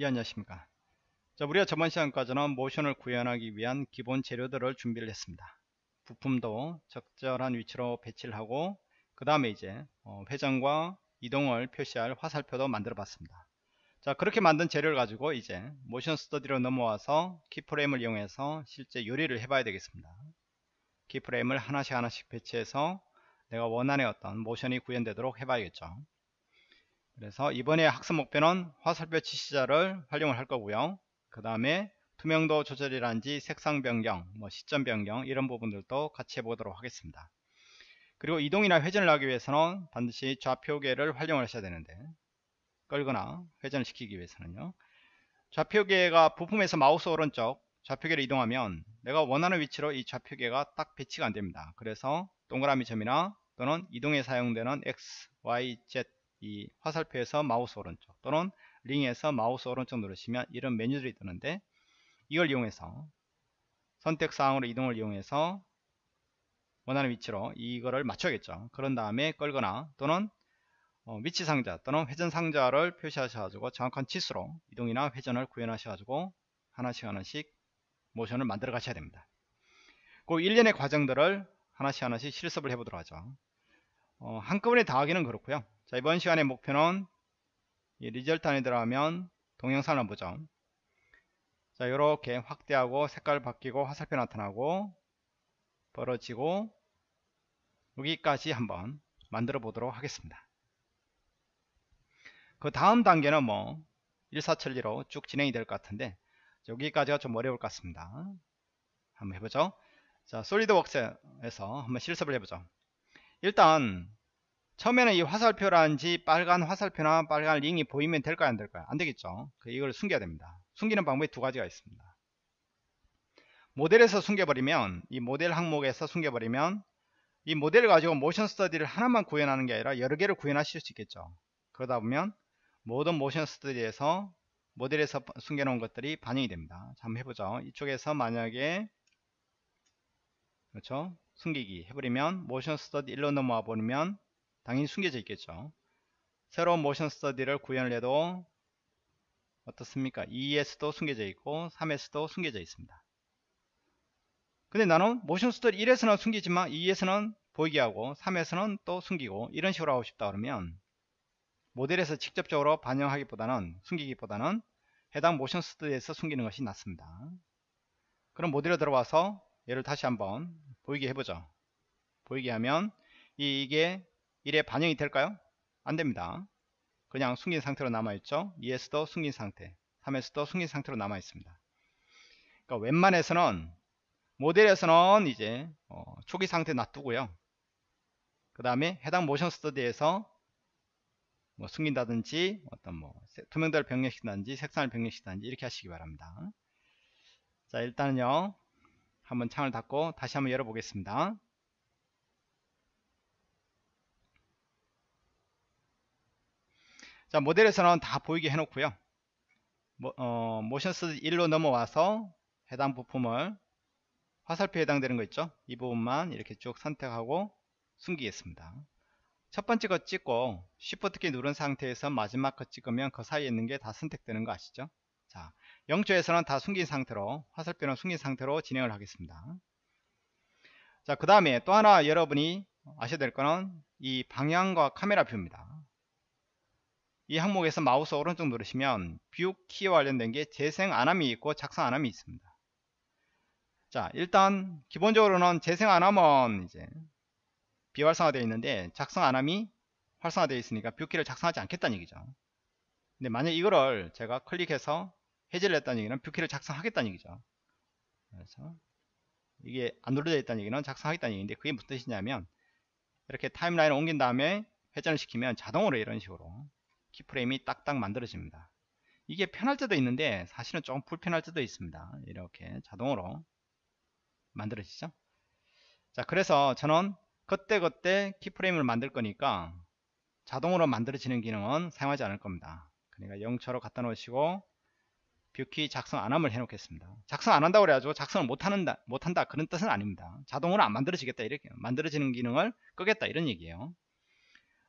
예 안녕하십니까. 자 우리가 저번 시간까지는 모션을 구현하기 위한 기본 재료들을 준비를 했습니다. 부품도 적절한 위치로 배치를 하고 그 다음에 이제 어, 회전과 이동을 표시할 화살표도 만들어 봤습니다. 자 그렇게 만든 재료를 가지고 이제 모션 스터디로 넘어와서 키프레임을 이용해서 실제 요리를 해 봐야 되겠습니다. 키프레임을 하나씩 하나씩 배치해서 내가 원하는 어떤 모션이 구현되도록 해 봐야겠죠 그래서 이번에 학습 목표는 화살표 지시자를 활용을 할 거고요. 그 다음에 투명도 조절이라든지 색상 변경, 뭐 시점 변경 이런 부분들도 같이 해보도록 하겠습니다. 그리고 이동이나 회전을 하기 위해서는 반드시 좌표계를 활용을 하셔야 되는데 끌거나 회전을 시키기 위해서는요. 좌표계가 부품에서 마우스 오른쪽 좌표계를 이동하면 내가 원하는 위치로 이 좌표계가 딱 배치가 안됩니다. 그래서 동그라미 점이나 또는 이동에 사용되는 X, Y, Z 이 화살표에서 마우스 오른쪽 또는 링에서 마우스 오른쪽 누르시면 이런 메뉴들이 뜨는데 이걸 이용해서 선택사항으로 이동을 이용해서 원하는 위치로 이거를 맞춰야겠죠. 그런 다음에 끌거나 또는 어, 위치 상자 또는 회전 상자를 표시하셔가지고 정확한 치수로 이동이나 회전을 구현하셔가지고 하나씩 하나씩 모션을 만들어 가셔야 됩니다. 그 일련의 과정들을 하나씩 하나씩 실습을 해보도록 하죠. 어, 한꺼번에 다 하기는 그렇고요 자 이번 시간의 목표는 이 리절트 안에 들어가면 동영상을 보죠. 자 이렇게 확대하고 색깔 바뀌고 화살표 나타나고 벌어지고 여기까지 한번 만들어 보도록 하겠습니다. 그 다음 단계는 뭐 일사천리로 쭉 진행이 될 것 같은데 여기까지가 좀 어려울 것 같습니다. 한번 해보죠. 자 솔리드웍스에서 한번 실습을 해보죠. 일단 처음에는 이 화살표라든지 빨간 화살표나 빨간 링이 보이면 될까요? 안 될까요? 안 되겠죠. 그 이걸 숨겨야 됩니다. 숨기는 방법이 두 가지가 있습니다. 모델에서 숨겨버리면 이 모델 항목에서 숨겨버리면 이 모델을 가지고 모션 스터디를 하나만 구현하는 게 아니라 여러 개를 구현하실 수 있겠죠. 그러다 보면 모든 모션 스터디에서 모델에서 숨겨놓은 것들이 반영이 됩니다. 자, 한번 해보죠. 이쪽에서 만약에 그렇죠? 숨기기 해버리면 모션 스터디 1로 넘어와 버리면 당연히 숨겨져 있겠죠. 새로운 모션 스터디를 구현을 해도 어떻습니까? 2에서도 숨겨져 있고 3에서도 숨겨져 있습니다. 근데 나는 모션 스터디 1에서는 숨기지만 2에서는 보이게 하고 3에서는 또 숨기고 이런 식으로 하고 싶다 그러면 모델에서 직접적으로 반영하기보다는 숨기기보다는 해당 모션 스터디에서 숨기는 것이 낫습니다. 그럼 모델에 들어와서 얘를 다시 한번 보이게 해보죠. 보이게 하면 이게 1에 반영이 될까요? 안됩니다. 그냥 숨긴 상태로 남아있죠. 2에서도 숨긴 상태 3에서도 숨긴 상태로 남아있습니다. 그러니까 웬만해서는 모델에서는 이제 어, 초기 상태 놔두고요. 그 다음에 해당 motion study에서 뭐 숨긴다든지 어떤 뭐 투명도를 변경시킨다든지 색상을 변경시킨다든지 이렇게 하시기 바랍니다. 자 일단은요 한번 창을 닫고 다시 한번 열어보겠습니다. 자 모델에서는 다 보이게 해놓고요. 모, 어, motion study 1로 넘어와서 해당 부품을 화살표에 해당되는 거 있죠? 이 부분만 이렇게 쭉 선택하고 숨기겠습니다. 첫 번째 거 찍고 Shift 키 누른 상태에서 마지막 거 찍으면 그 사이에 있는 게 다 선택되는 거 아시죠? 자 0초에서는 다 숨긴 상태로 화살표는 숨긴 상태로 진행을 하겠습니다. 자그 다음에 또 하나 여러분이 아셔야 될 거는 이 방향과 카메라 view입니다 이 항목에서 마우스 오른쪽 누르시면 view key와 관련된 게 재생 안함이 있고 작성 안함이 있습니다. 자 일단 기본적으로는 재생 안함은 이제 비활성화되어 있는데 작성 안함이 활성화되어 있으니까 view key를 작성하지 않겠다는 얘기죠. 근데 만약 이거를 제가 클릭해서 해제를 했다는 얘기는 view key를 작성하겠다는 얘기죠. 그래서 이게 안 눌러져 있다는 얘기는 작성하겠다는 얘기인데 그게 무슨 뜻이냐면 이렇게 timeline을 옮긴 다음에 회전을 시키면 자동으로 이런 식으로 keyframe이 딱딱 만들어집니다. 이게 편할 때도 있는데 사실은 좀 불편할 때도 있습니다. 이렇게 자동으로 만들어지죠. 자 그래서 저는 그때그때 keyframe을 만들 거니까 자동으로 만들어지는 기능은 사용하지 않을 겁니다. 그러니까 0초로 갖다 놓으시고 view key 작성 안함을 해 놓겠습니다. 작성 안 한다고 그래가지고 작성을 못하는다, 못한다 그런 뜻은 아닙니다. 자동으로 안 만들어지겠다 이렇게 만들어지는 기능을 끄겠다 이런 얘기예요.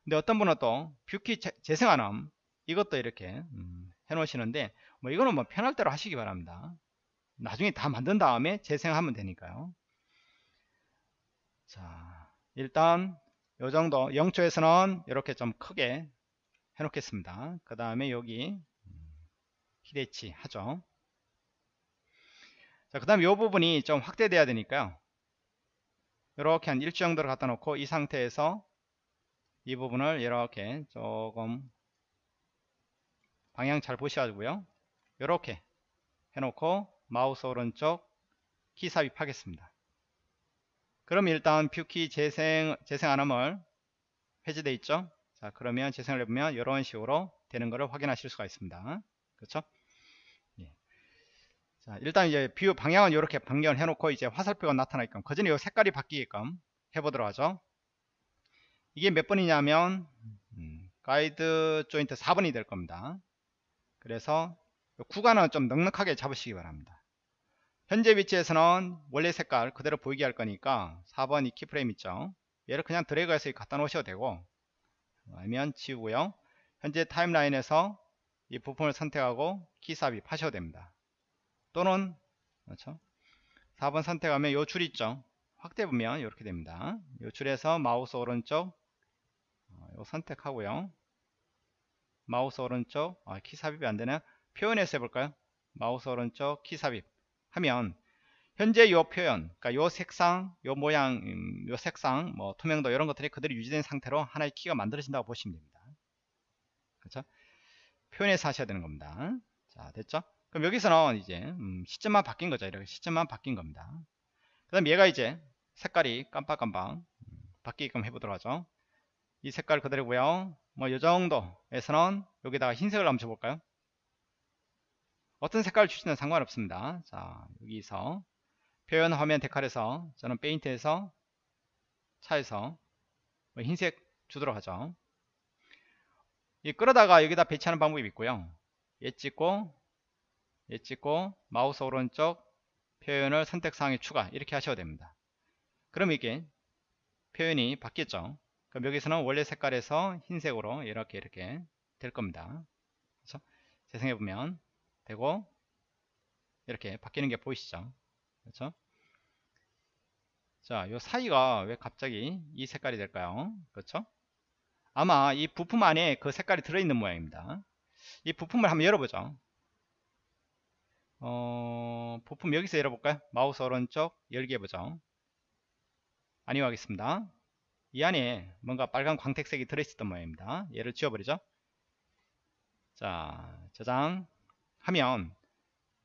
근데 어떤 분은 또 view 키 재생하는 이것도 이렇게 음, 해 놓으시는데 뭐 이거는 뭐 편할 대로 하시기 바랍니다. 나중에 다 만든 다음에 재생하면 되니까요. 자 일단 요 정도 0초에서는 이렇게 좀 크게 해 놓겠습니다. 그 다음에 여기 키 대치 하죠. 자, 그 다음에 이 부분이 좀 확대돼야 되니까요. 이렇게 한 1초 정도를 갖다 놓고 이 상태에서 이 부분을 이렇게 조금 방향 잘 보셔가지고요. 이렇게 해놓고 마우스 오른쪽 키 삽입하겠습니다. 그럼 일단 view 키 재생, 재생 안함을 해제되어 있죠. 자, 그러면 재생을 해보면 이런 식으로 되는 것을 확인하실 수가 있습니다. 그렇죠? 자, 일단 이제 view 방향은 이렇게 변경을 해놓고 이제 화살표가 나타나게끔 그 전에 이 색깔이 바뀌게끔 해보도록 하죠. 이게 몇 번이냐면 음, 가이드 조인트 4번이 될 겁니다. 그래서 구간은 좀 넉넉하게 잡으시기 바랍니다. 현재 위치에서는 원래 색깔 그대로 보이게 할 거니까 4번 이 keyframe 있죠. 얘를 그냥 드래그해서 갖다 놓으셔도 되고 아니면 지우고요. 현재 timeline에서 이 부품을 선택하고 키 삽입하셔도 됩니다. 또는 그렇죠? 4번 선택하면 요 줄 있죠 확대 보면 이렇게 됩니다 요 줄에서 마우스 오른쪽 어, 요 선택하고요. 마우스 오른쪽 아, 키 삽입이 안되나 표현에서 해볼까요? 마우스 오른쪽 키 삽입 하면 현재 요 표현 그러니까 요 색상 요 모양 음, 요 색상 뭐 투명도 이런 것들이 그대로 유지된 상태로 하나의 키가 만들어진다고 보시면 됩니다. 그렇죠? 표현해서 하셔야 되는 겁니다. 자 됐죠? 그럼 여기서는 이제 음, 시점만 바뀐 거죠. 이렇게 시점만 바뀐 겁니다. 그 다음 얘가 이제 색깔이 깜빡깜빡 음, 바뀌게끔 해보도록 하죠. 이 색깔 그대로고요. 뭐이 정도에서는 여기다가 흰색을 한번 줘볼까요? 어떤 색깔을 주시는 상관없습니다. 자 여기서 표현 화면 데칼에서 저는 페인트에서 차에서 뭐 흰색 주도록 하죠. 이 끌어다가 여기다 배치하는 방법이 있고요. 얘 찍고 얘 찍고 마우스 오른쪽 표현을 선택사항에 추가 이렇게 하셔도 됩니다 그럼 이게 표현이 바뀌었죠 그럼 여기서는 원래 색깔에서 흰색으로 이렇게 이렇게 될 겁니다 그렇죠? 재생해 보면 되고 이렇게 바뀌는 게 보이시죠 그렇죠 자, 요 사이가 왜 갑자기 이 색깔이 될까요? 그렇죠? 아마 이 부품 안에 그 색깔이 들어있는 모양입니다. 이 부품을 한번 열어보죠. 어, 부품 여기서 열어볼까요? 마우스 오른쪽 열기 해보죠. 아니요 하겠습니다. 이 안에 뭔가 빨간 광택색이 들어있었던 모양입니다. 얘를 지워버리죠. 자, 저장 하면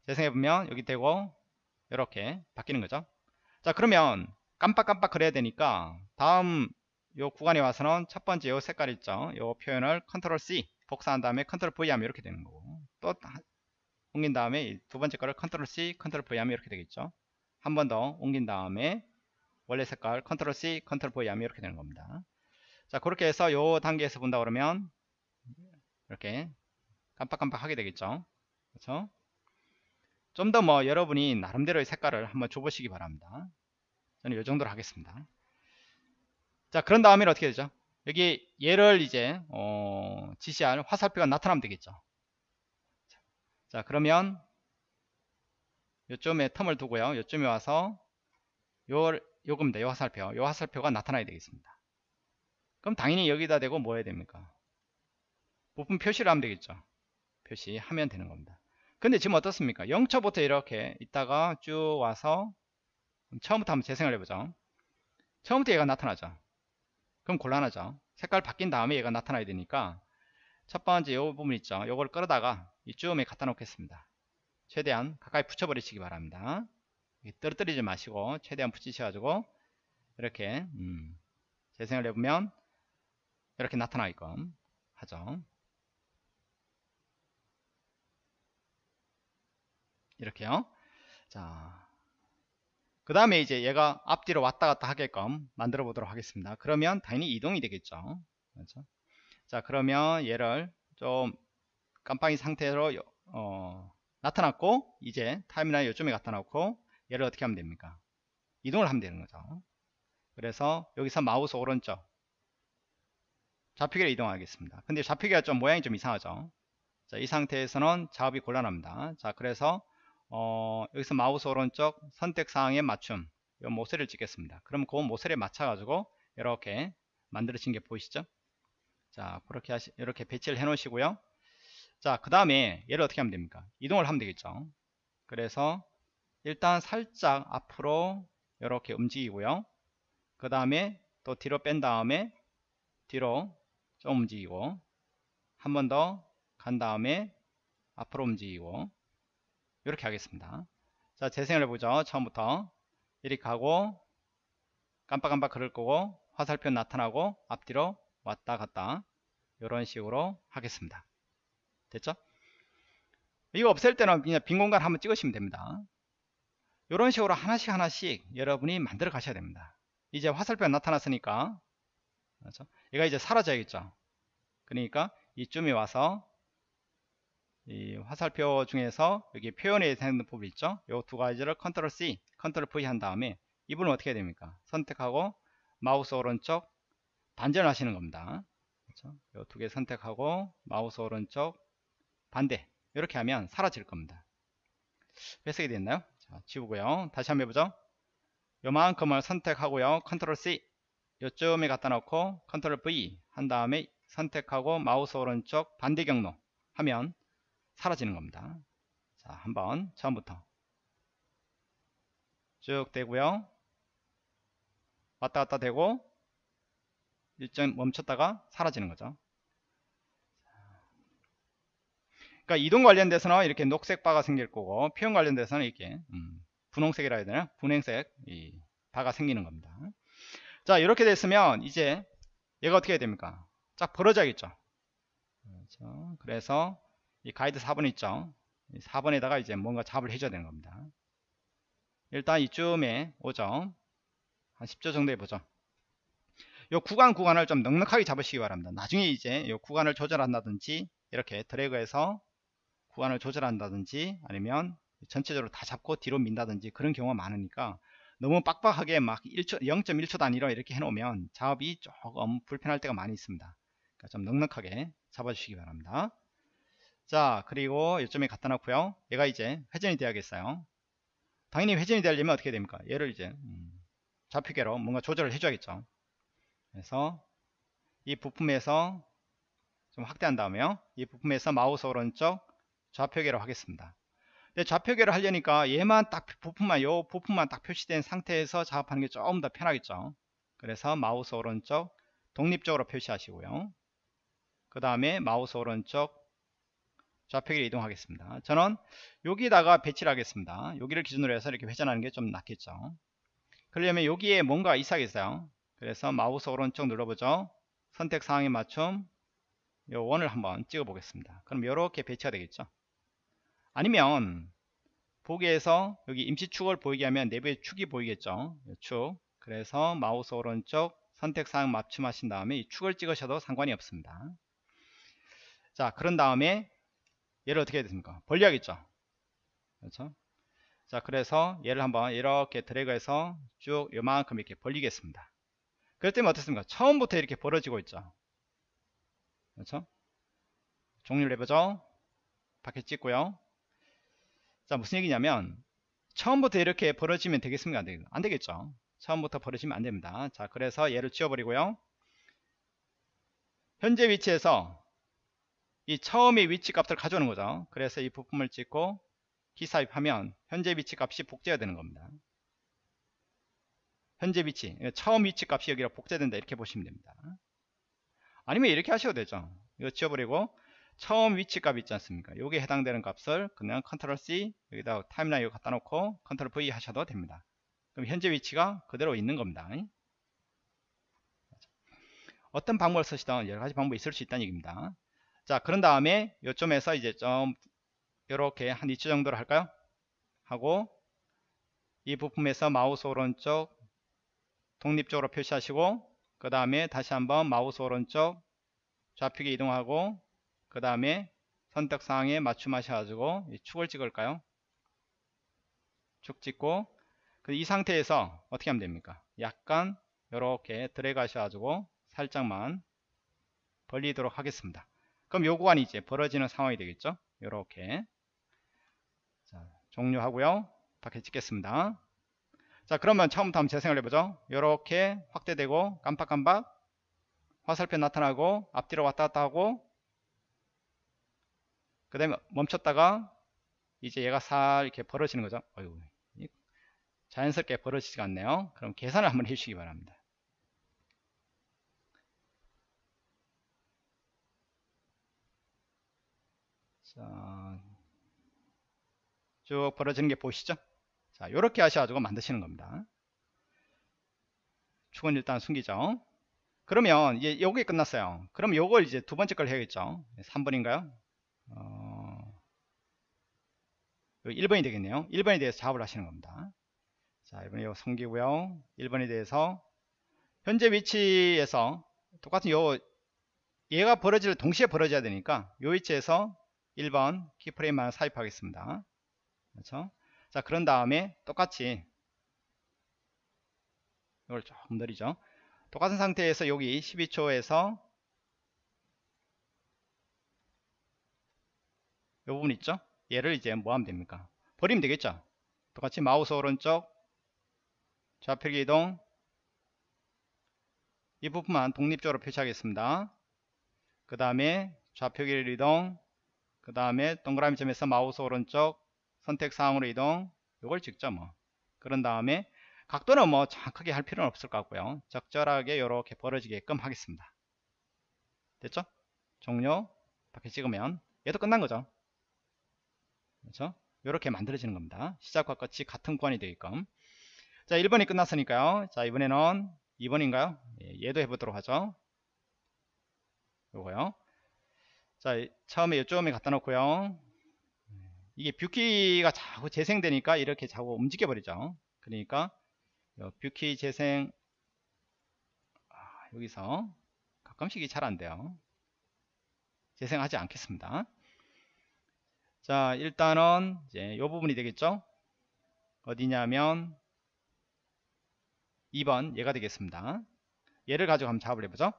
재생해보면 여기 되고 이렇게 바뀌는 거죠. 자, 그러면 깜빡깜빡 그래야 되니까 다음 요 구간에 와서는 첫 번째 요 색깔 있죠. 요 표현을 컨트롤 C 복사한 다음에 컨트롤 V 하면 이렇게 되는 거고 또 옮긴 다음에 두 번째 거를 컨트롤 C, 컨트롤 V 하면 이렇게 되겠죠. 한 번 더 옮긴 다음에 원래 색깔 컨트롤 C, 컨트롤 V 하면 이렇게 되는 겁니다. 자, 그렇게 해서 요 단계에서 본다 그러면 이렇게 깜빡깜빡 하게 되겠죠. 그렇죠? 좀 더 뭐 여러분이 나름대로의 색깔을 한번 줘보시기 바랍니다. 저는 이 정도로 하겠습니다. 자, 그런 다음에 어떻게 되죠? 여기 얘를 이제 어, 지시할 화살표가 나타나면 되겠죠. 자 그러면 요점에 텀을 두고요 요점에 와서 요 요겁니다 요 화살표. 요 화살표가 나타나야 되겠습니다. 그럼 당연히 여기다 대고 뭐 해야 됩니까? 부품 표시를 하면 되겠죠. 표시하면 되는 겁니다. 근데 지금 어떻습니까? 0초부터 이렇게 있다가 쭉 와서 처음부터 한번 재생을 해보죠. 처음부터 얘가 나타나죠. 그럼 곤란하죠. 색깔 바뀐 다음에 얘가 나타나야 되니까 첫 번째 요 부분 있죠. 요걸 끌어다가 이쯤에 갖다 놓겠습니다. 최대한 가까이 붙여버리시기 바랍니다 떨어뜨리지 마시고 최대한 붙이셔가지고 이렇게 음, 재생을 해보면 이렇게 나타나게끔 하죠. 이렇게요. 자, 그 다음에 이제 얘가 앞뒤로 왔다 갔다 하게끔 만들어 보도록 하겠습니다. 그러면 당연히 이동이 되겠죠. 그렇죠? 자 그러면 얘를 좀 깜빡이 상태로 어, 나타났고 이제 타임라인 요점에 갖다 놓고 얘를 어떻게 하면 됩니까 이동을 하면 되는 거죠 그래서 여기서 마우스 오른쪽 좌표계로 이동하겠습니다 근데 좌표계가 좀 모양이 좀 이상하죠 자, 이 상태에서는 작업이 곤란합니다. 자, 그래서 어, 여기서 마우스 오른쪽 선택사항에 맞춤 이 모서리를 찍겠습니다. 그럼 그 모서리에 맞춰가지고 이렇게 만들어진 게 보이시죠? 자, 그렇게 하시, 이렇게 배치를 해 놓으시고요. 자, 그 다음에 얘를 어떻게 하면 됩니까? 이동을 하면 되겠죠. 그래서 일단 살짝 앞으로 이렇게 움직이고요. 그 다음에 또 뒤로 뺀 다음에 뒤로 좀 움직이고 한 번 더 간 다음에 앞으로 움직이고 이렇게 하겠습니다. 자, 재생을 해보죠. 처음부터 이렇게 하고 깜빡깜빡 그럴 거고 화살표 나타나고 앞뒤로 왔다 갔다 이런 식으로 하겠습니다. 됐죠? 이거 없앨 때는 그냥 빈 공간 한번 찍으시면 됩니다. 이런 식으로 하나씩 하나씩 여러분이 만들어 가셔야 됩니다. 이제 화살표가 나타났으니까 그렇죠? 얘가 이제 사라져야겠죠. 그러니까 이쯤에 와서 이 화살표 중에서 여기 표현에 되는 부분 있죠. 이 두 가지를 컨트롤 C, 컨트롤 V 한 다음에 이 부분은 어떻게 해야 됩니까? 선택하고 마우스 오른쪽 반전을 하시는 겁니다. 그렇죠? 이 두 개 선택하고 마우스 오른쪽 반대 이렇게 하면 사라질 겁니다. 회색이 됐나요? 자, 지우고요. 다시 한번 해보죠. 요만큼을 선택하고요. 컨트롤 C 요쯤에 갖다 놓고 컨트롤 V 한 다음에 선택하고 마우스 오른쪽 반대 경로 하면 사라지는 겁니다. 자, 한번 처음부터 쭉 되고요. 왔다 갔다 되고 일정 멈췄다가 사라지는 거죠. 그러니까 이동 관련돼서는 이렇게 녹색 바가 생길 거고 표현 관련돼서는 이렇게 음, 분홍색이라 해야 되나? 분홍색 이 바가 생기는 겁니다. 자 이렇게 됐으면 이제 얘가 어떻게 해야 됩니까? 쫙 벌어져야겠죠. 그렇죠. 그래서 이 가이드 4번 있죠. 4번에다가 이제 뭔가 잡을 해줘야 되는 겁니다. 일단 이쯤에 오죠. 한 10조 정도 해보죠. 요 구간 구간을 좀 넉넉하게 잡으시기 바랍니다. 나중에 이제 요 구간을 조절한다든지 이렇게 드래그해서 구간을 조절한다든지 아니면 전체적으로 다 잡고 뒤로 민다든지 그런 경우가 많으니까 너무 빡빡하게 막 1초, 0.1초 단위로 이렇게 해놓으면 작업이 조금 불편할 때가 많이 있습니다. 그러니까 좀 넉넉하게 잡아주시기 바랍니다. 자 그리고 이점에 갖다 놓고요. 얘가 이제 회전이 돼야겠어요. 당연히 회전이 되려면 어떻게 됩니까? 얘를 이제 음, 좌표계로 뭔가 조절을 해줘야겠죠. 그래서 이 부품에서 좀 확대한 다음에요. 이 부품에서 마우스 오른쪽 좌표계로 하겠습니다 좌표계를 하려니까 얘만 딱 부품만 요 부품만 딱 표시된 상태에서 작업하는 게 조금 더 편하겠죠 그래서 마우스 오른쪽 독립적으로 표시하시고요 그 다음에 마우스 오른쪽 좌표계로 이동하겠습니다. 저는 여기다가 배치를 하겠습니다. 여기를 기준으로 해서 이렇게 회전하는 게 좀 낫겠죠. 그러려면 여기에 뭔가 이상하겠어요. 그래서 마우스 오른쪽 눌러보죠. 선택 사항에 맞춤 요 원을 한번 찍어 보겠습니다. 그럼 이렇게 배치가 되겠죠. 아니면 보기에서 여기 임시축을 보이게 하면 내부의 축이 보이겠죠. 축. 그래서 마우스 오른쪽 선택 사항 맞춤하신 다음에 이 축을 찍으셔도 상관이 없습니다. 자, 그런 다음에 얘를 어떻게 해야 됩니까? 벌려야겠죠. 그렇죠? 자, 그래서 얘를 한번 이렇게 드래그해서 쭉 요만큼 이렇게 벌리겠습니다. 그랬더니 어떻습니까? 처음부터 이렇게 벌어지고 있죠. 그렇죠? 종료를 해보죠. 밖에 찍고요. 자, 무슨 얘기냐면 처음부터 이렇게 벌어지면 되겠습니까? 안, 되겠죠. 처음부터 벌어지면 안 됩니다. 자, 그래서 얘를 지워버리고요. 현재 위치에서 이 처음의 위치 값을 가져오는 거죠. 그래서 이 부품을 찍고 키 삽입하면 현재 위치 값이 복제가 되는 겁니다. 현재 위치, 처음 위치 값이 여기로 복제된다 이렇게 보시면 됩니다. 아니면 이렇게 하셔도 되죠. 이거 지워버리고 처음 위치 값 있지 않습니까? 여기에 해당되는 값을 그냥 컨트롤 C 여기다 timeline 이거 갖다 놓고 컨트롤 V 하셔도 됩니다. 그럼 현재 위치가 그대로 있는 겁니다. 어떤 방법을 쓰시던 여러 가지 방법이 있을 수 있다는 얘기입니다. 자 그런 다음에 요점에서 이제 좀 이렇게 한 2초 정도로 할까요 하고 이 부품에서 마우스 오른쪽 독립적으로 표시하시고 그 다음에 다시 한번 마우스 오른쪽 좌표계 이동하고 그 다음에 선택사항에 맞춤하셔가지고 이 축을 찍을까요? 축 찍고 이 상태에서 어떻게 하면 됩니까? 약간 이렇게 드래그 하셔가지고 살짝만 벌리도록 하겠습니다. 그럼 요 구간이 이제 벌어지는 상황이 되겠죠? 요렇게. 자 종료하고요. 밖에 찍겠습니다 자 그러면 처음부터 한번 재생을 해보죠. 요렇게 확대되고 깜빡깜빡 화살표 나타나고 앞뒤로 왔다 갔다 하고 그 다음에 멈췄다가 이제 얘가 살 이렇게 벌어지는 거죠. 어휴, 자연스럽게 벌어지지가 않네요. 그럼 계산을 한번 해주시기 바랍니다. 자, 쭉 벌어지는 게 보이시죠? 자, 이렇게 하셔가지고 만드시는 겁니다. 축은 일단 숨기죠. 그러면 이제 요게 끝났어요. 그럼 요걸 이제 두 번째 걸 해야겠죠. 3번인가요? 어, 1번이 되겠네요. 1번에 대해서 작업을 하시는 겁니다. 자, 이번에 요 숨기고요. 1번에 대해서 현재 위치에서 똑같은 요 얘가 벌어질 동시에 벌어져야 되니까 요 위치에서 1번 키프레임만 삽입하겠습니다. 그렇죠? 자, 그런 다음에 똑같이 이걸 조금 느리죠. 똑같은 상태에서 여기 12초에서 이 부분 있죠? 얘를 이제 뭐 하면 됩니까? 버리면 되겠죠? 똑같이 마우스 오른쪽 좌표기 이동 이 부분만 독립적으로 표시하겠습니다. 그 다음에 좌표기를 이동 그 다음에 동그라미 점에서 마우스 오른쪽 선택 사항으로 이동 이걸 찍죠 뭐. 그런 다음에 각도는 뭐 정확하게 할 필요는 없을 것 같고요. 적절하게 이렇게 벌어지게끔 하겠습니다. 됐죠? 종료. 밖에 찍으면 얘도 끝난 거죠. 그렇죠? 이렇게 만들어지는 겁니다. 시작과 끝이 같은 구간이 되게끔. 자 1번이 끝났으니까요. 자 이번에는 2번인가요? 예, 얘도 해보도록 하죠. 요거요. 자 처음에 이쪽에 갖다 놓고요 이게 view 키가 자꾸 재생되니까 이렇게 자꾸 움직여 버리죠. 그러니까 view 키 재생 아, 여기서 가끔씩이 잘 안돼요. 재생하지 않겠습니다. 자 일단은 이제 이 부분이 되겠죠? 어디냐면 2번 얘가 되겠습니다. 얘를 가지고 한번 작업을 해보죠.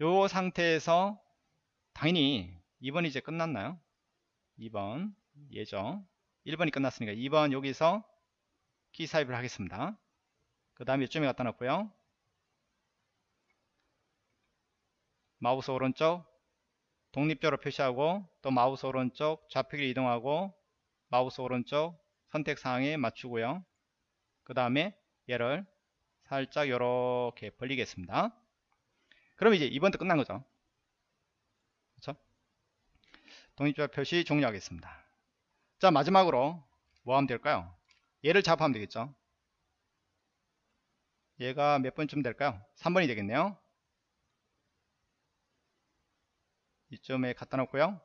요 상태에서 당연히 2번이 이제 끝났나요 2번 예정. 1번이 끝났으니까 2번 여기서 키 삽입을 하겠습니다. 그 다음에 이쯤에 갖다 놓고요. 마우스 오른쪽 독립적으로 표시하고 또 마우스 오른쪽 좌표계로 이동하고 마우스 오른쪽 선택사항에 맞추고요. 그 다음에 얘를 살짝 이렇게 벌리겠습니다. 그럼 이제 2번도 끝난 거죠? 독립적 표시 종료하겠습니다. 자 마지막으로 뭐 하면 될까요? 얘를 작업하면 되겠죠? 얘가 몇 번쯤 될까요? 3번이 되겠네요. 이점에 갖다 놓고요.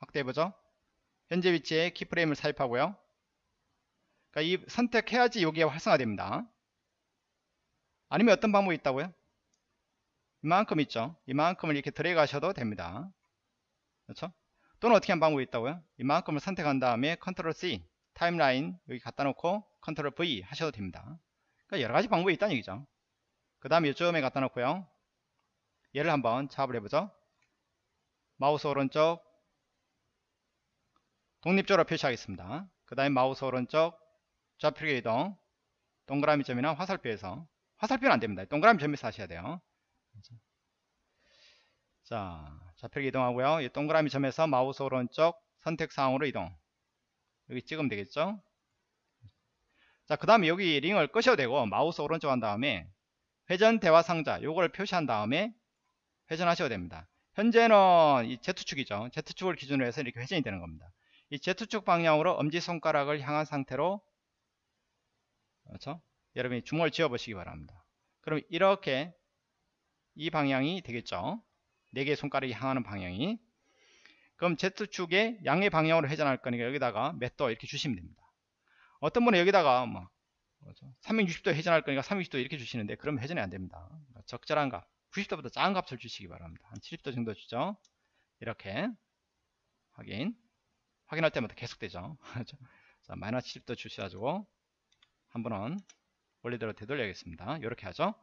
확대해보죠. 현재 위치에 키프레임을 삽입하고요. 그러니까 이 선택해야지 여기에 활성화됩니다. 아니면 어떤 방법이 있다고요? 이만큼 있죠. 이만큼을 이렇게 드래그 하셔도 됩니다 그렇죠? 또는 어떻게 하는 방법이 있다고요? 이만큼을 선택한 다음에 컨트롤 C 타임라인 여기 갖다 놓고 컨트롤 V 하셔도 됩니다. 그러니까 여러 가지 방법이 있다는 얘기죠. 그 다음에 이쪽에 갖다 놓고요. 얘를 한번 작업을 해보죠. 마우스 오른쪽 독립적으로 표시하겠습니다. 그 다음에 마우스 오른쪽 좌표계 이동 동그라미 점이나 화살표에서. 화살표는 안됩니다. 동그라미 점에서 하셔야 돼요. 자 좌표를 이동하고요. 이 동그라미 점에서 마우스 오른쪽 선택사항으로 이동. 여기 찍으면 되겠죠? 자, 그 다음에 여기 링을 끄셔도 되고 마우스 오른쪽 한 다음에 회전 대화 상자 요걸 표시한 다음에 회전하셔도 됩니다. 현재는 이 Z축이죠. Z축을 기준으로 해서 이렇게 회전이 되는 겁니다. 이 Z축 방향으로 엄지손가락을 향한 상태로 그렇죠? 여러분이 주먹을 쥐어 보시기 바랍니다. 그럼 이렇게 이 방향이 되겠죠. 4개의 손가락이 향하는 방향이. 그럼 Z축의 양의 방향으로 회전할 거니까 여기다가 몇도 이렇게 주시면 됩니다. 어떤 분은 여기다가 뭐 360도 회전할 거니까 360도 이렇게 주시는데 그럼 회전이 안 됩니다. 그러니까 적절한 값 90도보다 작은 값을 주시기 바랍니다. 한 70도 정도 주죠? 이렇게 확인. 확인할 때마다 계속되죠. 자 마이너스 70도 주셔가지고 한 번은 원래대로 되돌려야겠습니다. 이렇게 하죠?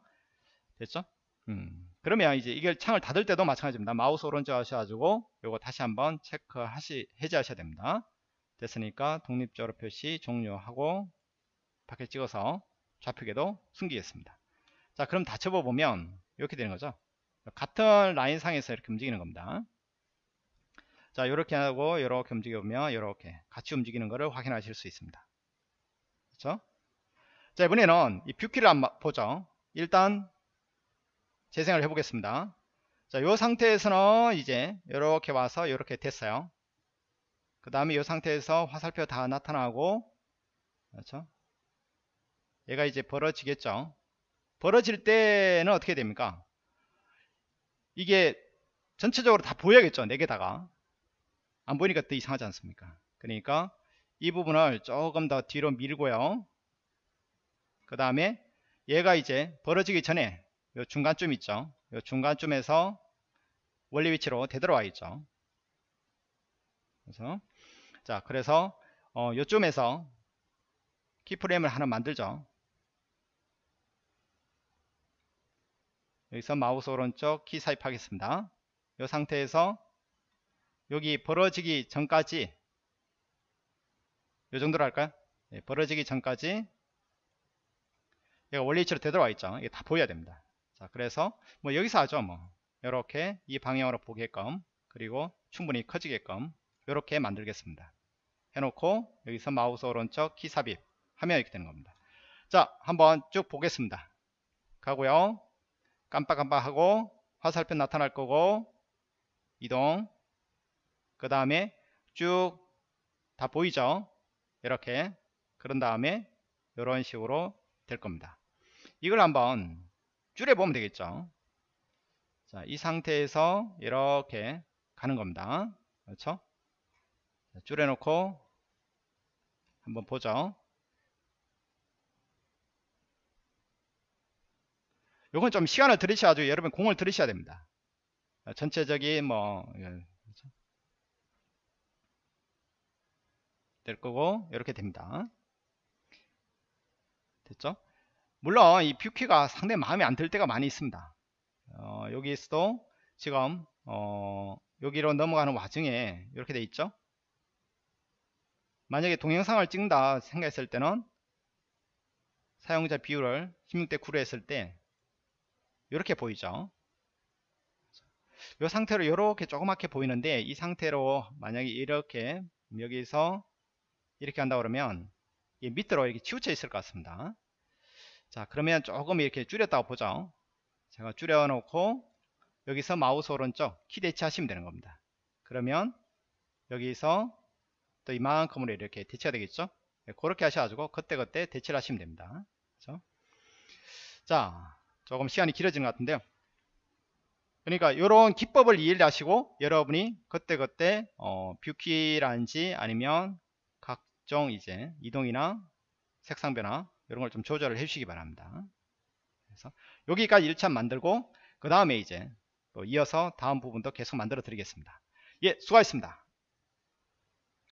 됐죠? 음, 그러면 이제 이걸 창을 닫을 때도 마찬가지입니다. 마우스 오른쪽 하셔가지고 요거 다시 한번 체크하시 해제하셔야 됩니다. 됐으니까 독립적으로 표시 종료하고 밖에 찍어서 좌표계도 숨기겠습니다. 자 그럼 닫혀보 보면 이렇게 되는 거죠. 같은 라인 상에서 이렇게 움직이는 겁니다. 자 이렇게 하고 이렇게 움직여보면 이렇게 같이 움직이는 것을 확인하실 수 있습니다. 그렇죠? 자 이번에는 이 뷰키를 한번 보죠. 일단 재생을 해보겠습니다. 자, 이 상태에서는 이제 이렇게 와서 이렇게 됐어요. 그 다음에 이 상태에서 화살표 다 나타나고 그렇죠? 얘가 이제 벌어지겠죠. 벌어질 때는 어떻게 됩니까? 이게 전체적으로 다 보여야겠죠. 4개다가. 안 보이니까 또 이상하지 않습니까? 그러니까 이 부분을 조금 더 뒤로 밀고요. 그 다음에 얘가 이제 벌어지기 전에 요 중간쯤 있죠. 요 중간쯤에서 원리 위치로 되돌아와 있죠. 그래서 자 그래서 어, 요쯤에서 키프레임을 하나 만들죠. 여기서 마우스 오른쪽 키 삽입하겠습니다. 이 상태에서 여기 벌어지기 전까지 이 정도로 할까요? 네, 벌어지기 전까지 얘가 원리 위치로 되돌아와 있죠. 이게 다 보여야 됩니다. 자 그래서 뭐 여기서 하죠 뭐. 이렇게 이 방향으로 보게끔 그리고 충분히 커지게끔 이렇게 만들겠습니다. 해놓고 여기서 마우스 오른쪽 키 삽입 하면 이렇게 되는 겁니다. 자 한번 쭉 보겠습니다. 가고요. 깜빡깜빡하고 화살표 나타날 거고 이동. 그 다음에 쭉 다 보이죠? 이렇게. 그런 다음에 이런 식으로 될 겁니다. 이걸 한번 줄여보면 되겠죠. 자, 이 상태에서 이렇게 가는 겁니다. 그렇죠? 자, 줄여놓고 한번 보죠. 요건 좀 시간을 들이셔가지고 여러분 공을 들이셔야 됩니다. 전체적인 뭐 예, 그렇죠? 될 거고 이렇게 됩니다. 됐죠? 물론 이 뷰키가 상당히 마음에 안 들 때가 많이 있습니다. 어, 여기서도 지금 어, 여기로 넘어가는 와중에 이렇게 돼 있죠? 만약에 동영상을 찍는다 생각했을 때는 사용자 비율을 16대 9로 했을 때 이렇게 보이죠? 이 상태로 이렇게 조그맣게 보이는데 이 상태로 만약에 이렇게 여기서 이렇게 한다 그러면 밑으로 이렇게 치우쳐 있을 것 같습니다 자 그러면 조금 이렇게 줄였다고 보죠. 제가 줄여 놓고 여기서 마우스 오른쪽 키 대치하시면 되는 겁니다. 그러면 여기서 또 이만큼으로 이렇게 대치가 되겠죠? 네, 그렇게 하셔가지고 그때그때 대치를 하시면 됩니다. 그렇죠? 자 조금 시간이 길어지는 것 같은데요. 그러니까 이런 기법을 이해를 하시고 여러분이 그때그때 어, 뷰키라든지 아니면 각종 이제 이동이나 색상 변화 이런 걸 좀 조절을 해주시기 바랍니다. 그래서 여기까지 1차 만들고 그 다음에 이제 또 이어서 다음 부분도 계속 만들어 드리겠습니다. 예, 수고하셨습니다.